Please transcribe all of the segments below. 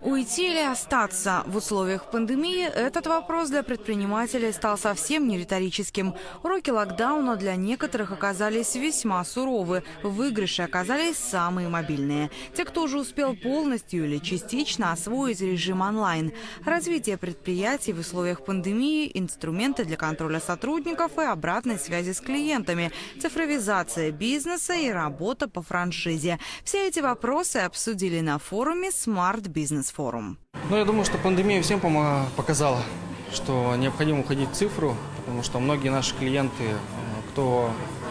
Уйти или остаться? В условиях пандемии этот вопрос для предпринимателей стал совсем не риторическим. Уроки локдауна для некоторых оказались весьма суровы. Выигрыши оказались самые мобильные. Те, кто уже успел полностью или частично освоить режим онлайн. Развитие предприятий в условиях пандемии, инструменты для контроля сотрудников и обратной связи с клиентами, цифровизация бизнеса и работа по франшизе. Все эти вопросы обсудили на форуме Smart Business Форум. Ну, я думаю, что пандемия всем показала, что необходимо уходить в цифру, потому что многие наши клиенты, э, кто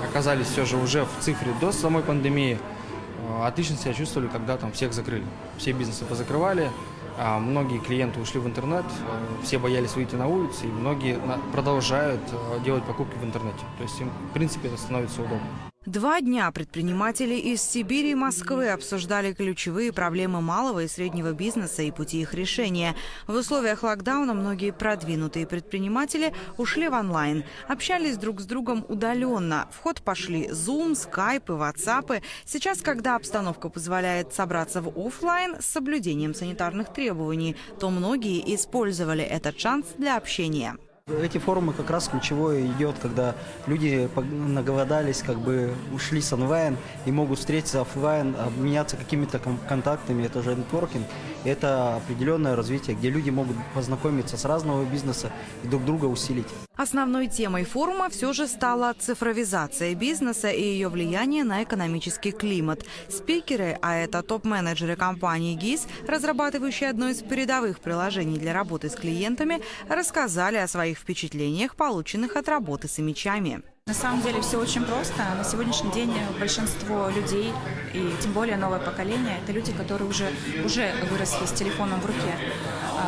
оказались все же уже в цифре до самой пандемии, э, отлично себя чувствовали, когда там всех закрыли. Все бизнесы позакрывали, а многие клиенты ушли в интернет, э, все боялись выйти на улицу, и многие продолжают делать покупки в интернете. То есть им, в принципе, это становится удобно. Два дня предприниматели из Сибири и Москвы обсуждали ключевые проблемы малого и среднего бизнеса и пути их решения. В условиях локдауна многие продвинутые предприниматели ушли в онлайн, общались друг с другом удаленно. В ход пошли Zoom, Skype и WhatsApp. Сейчас, когда обстановка позволяет собраться в офлайн с соблюдением санитарных требований, то многие использовали этот шанс для общения. Эти форумы как раз ключевое идет, когда люди наголодались, как бы ушли с онлайн и могут встретиться офлайн, обменяться какими-то контактами, это же нетворкинг. Это определенное развитие, где люди могут познакомиться с разного бизнеса и друг друга усилить. Основной темой форума все же стала цифровизация бизнеса и ее влияние на экономический климат. Спикеры, а это топ-менеджеры компании ГИС, разрабатывающие одно из передовых приложений для работы с клиентами, рассказали о своих впечатлениях, полученных от работы с мечами. На самом деле все очень просто. На сегодняшний день большинство людей, и тем более новое поколение, это люди, которые уже, уже выросли с телефоном в руке.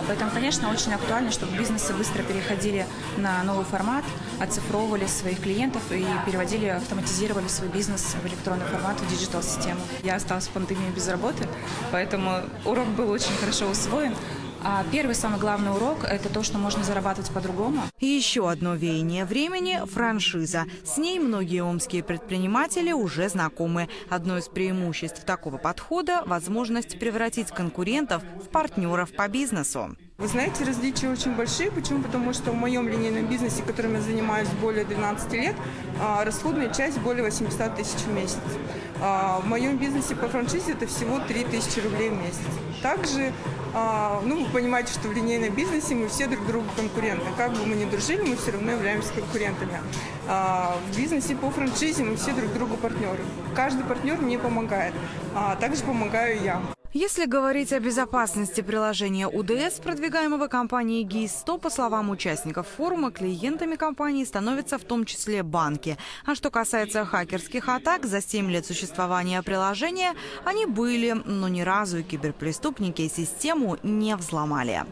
Поэтому, конечно, очень актуально, чтобы бизнесы быстро переходили на новый формат, оцифровывали своих клиентов и переводили, автоматизировали свой бизнес в электронный формат, в диджитал-систему. Я осталась в пандемии без работы, поэтому урок был очень хорошо усвоен. А первый самый главный урок – это то, что можно зарабатывать по-другому. Еще одно веяние времени – франшиза. С ней многие омские предприниматели уже знакомы. Одно из преимуществ такого подхода – возможность превратить конкурентов в партнеров по бизнесу. Вы знаете, различия очень большие. Почему? Потому что в моем линейном бизнесе, которым я занимаюсь более 12 лет, а, расходная часть более 800 тысяч в месяц. А, в моем бизнесе по франшизе это всего 3 тысячи рублей в месяц. Также, а, ну, вы понимаете, что в линейном бизнесе мы все друг другу конкуренты. Как бы мы ни дружили, мы все равно являемся конкурентами. В бизнесе по франшизе мы все друг другу партнеры. Каждый партнер мне помогает, также помогаю я. Если говорить о безопасности приложения УДС, продвигаемого компанией ГИС, то, по словам участников форума, клиентами компании становятся в том числе банки. А что касается хакерских атак, за 7 лет существования приложения они были, но ни разу киберпреступники систему не взломали.